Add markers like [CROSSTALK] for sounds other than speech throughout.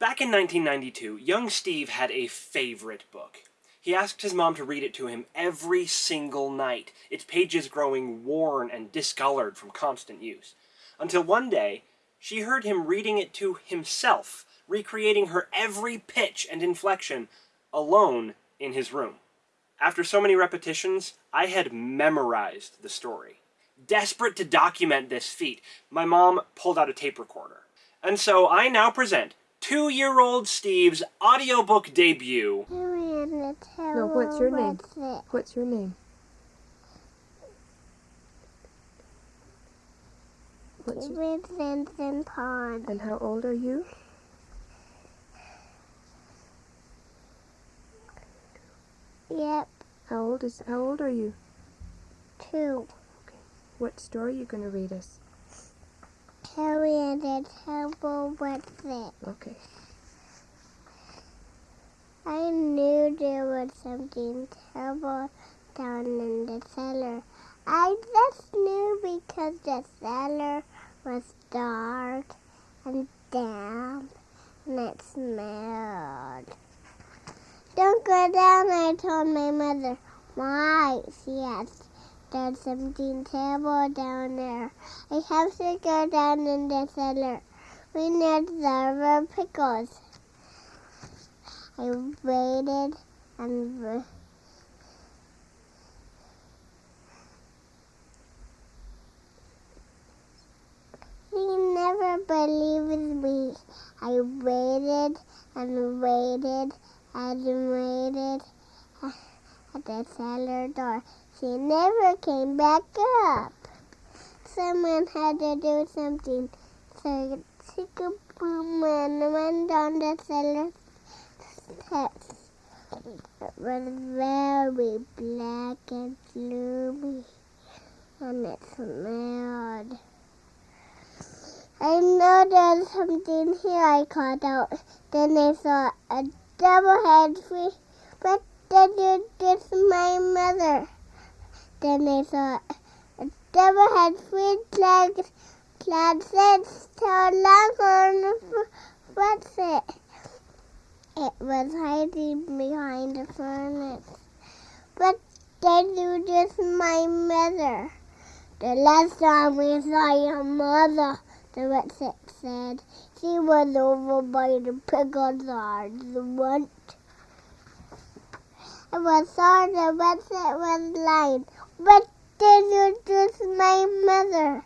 Back in 1992, young Steve had a favorite book. He asked his mom to read it to him every single night, its pages growing worn and discolored from constant use. Until one day, she heard him reading it to himself, recreating her every pitch and inflection, alone in his room. After so many repetitions, I had memorized the story. Desperate to document this feat, my mom pulled out a tape recorder. And so I now present two-year-old Steve's audiobook debut. No, what's your name? What's your name? What's your... Vincent Pond. And how old are you? Yep, How old is how old are you? two. Okay. What story are you going to read us? Harry and the Terrible Whatzit. Okay. I knew there was something terrible down in the cellar. I just knew because the cellar was dark and damp and it smelled. Don't go down, I told my mother. Why? She asked. There's something terrible down there. I have to go down in the cellar. We need the pickles. I waited and he never believed me. I waited and waited and waited at the cellar door. She never came back up. Someone had to do something. So and went down the cellar steps. It was very black and gloomy, and it smelled. I know there's something here, I called out. Then I saw a double-head fish, but you just my mother. Then I saw a double-head fish legs, clad six tail long on what's it? It was hiding behind the furnace. But then you just my mother. The last time we saw your mother, the whatzit said, she was over by the pickle jar. The one. I was sorry the whatzit was lying, but then you just my mother.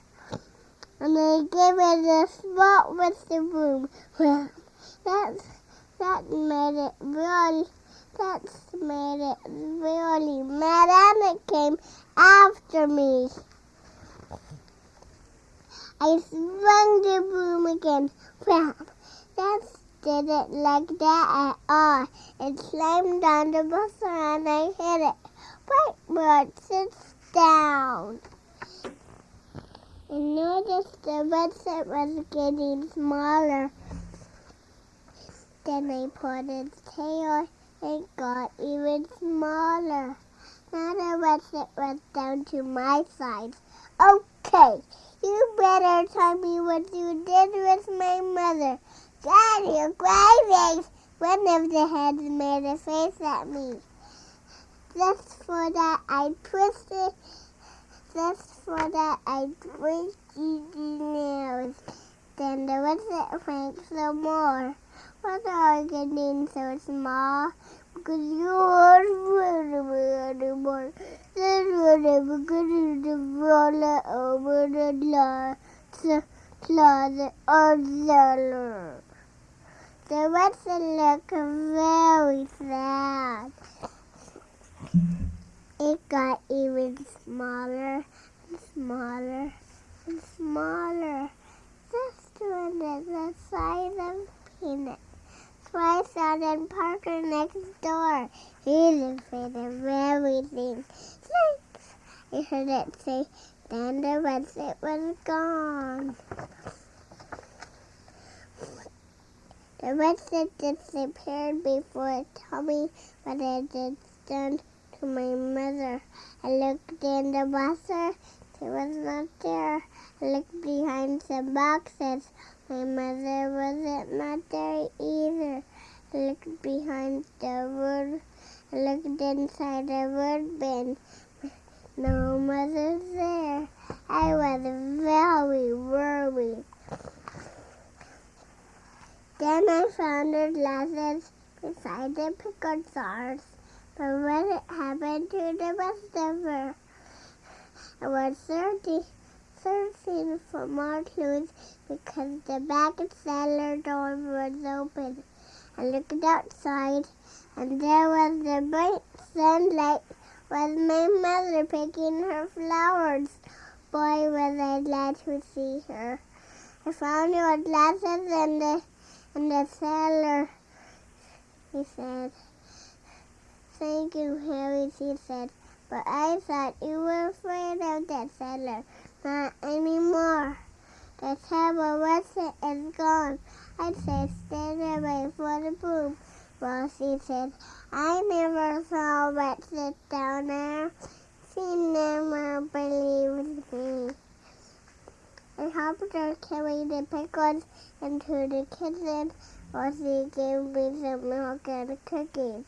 And I gave it a spot with the room. Well, that's that made it really that's made it really mad and it came after me. I swung the broom again. Wham! Didn't like that at all. It slammed on the buster and I hit it. Whiteboard sits down. I noticed the whatzit was getting smaller. Then I put its tail. and got even smaller. Now the whatzit was down to my size. Okay, you better tell me what you did with my mother. Daddy, you crazy! One of the heads made a face at me. Just for that, I twisted. Just for that, I twisted the nails. Then the whatzit went some more. What are you getting so small? Because you are really more. Then whatever good to roll it over the closet or cellar. The whatzit looked very sad. It got even smaller and smaller and smaller. Just when it's the size of peanut. I saw then Parker next door. He He's afraid of everything. Thanks. I heard it say, then the whatzit was gone. The whatzit disappeared before me what it had done to my mother. I looked in the washer. She was not there. I looked behind some boxes. My mother wasn't not there either. I looked behind the wood. I looked inside the wood bin. No mother's there. I was very worried. Then I found her glasses beside the pickled stars. But what it happened to the rest of her? I was searching, searching for more clues because the back cellar door was open. I looked outside, and there was the bright sunlight. Was my mother picking her flowers? Boy, was I glad to see her. I found your glasses in the in the cellar. He said. Thank you, Harry, she said. But I thought you were afraid of that cellar. Not anymore. The terrible Weston is gone. I said, stand away for the boom. Well, she said, I never saw Weston down there. She never believed. Her carry the pickles into the kitchen while she gave me some milk and cookies.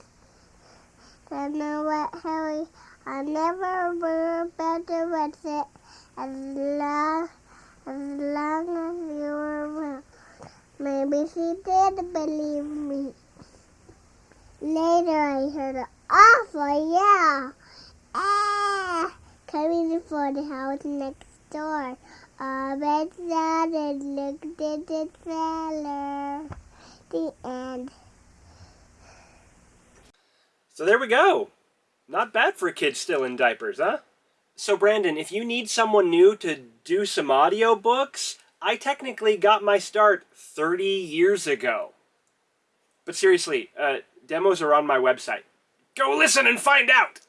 Then know what, Harry? I never will better with it as long as long as you were around. Maybe she did believe me. Later I heard an awful yell. Ah! Coming from the house next door. I went down and looked at the cellar. The end. So there we go. Not bad for a kid still in diapers, huh? So Brandon, if you need someone new to do some audiobooks, I technically got my start 30 years ago. But seriously, uh, demos are on my website. Go listen and find out!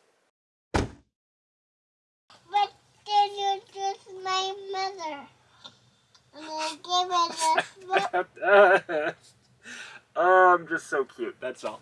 Did you just my mother? And I gave it [LAUGHS] a oh, I'm just so cute, that's all.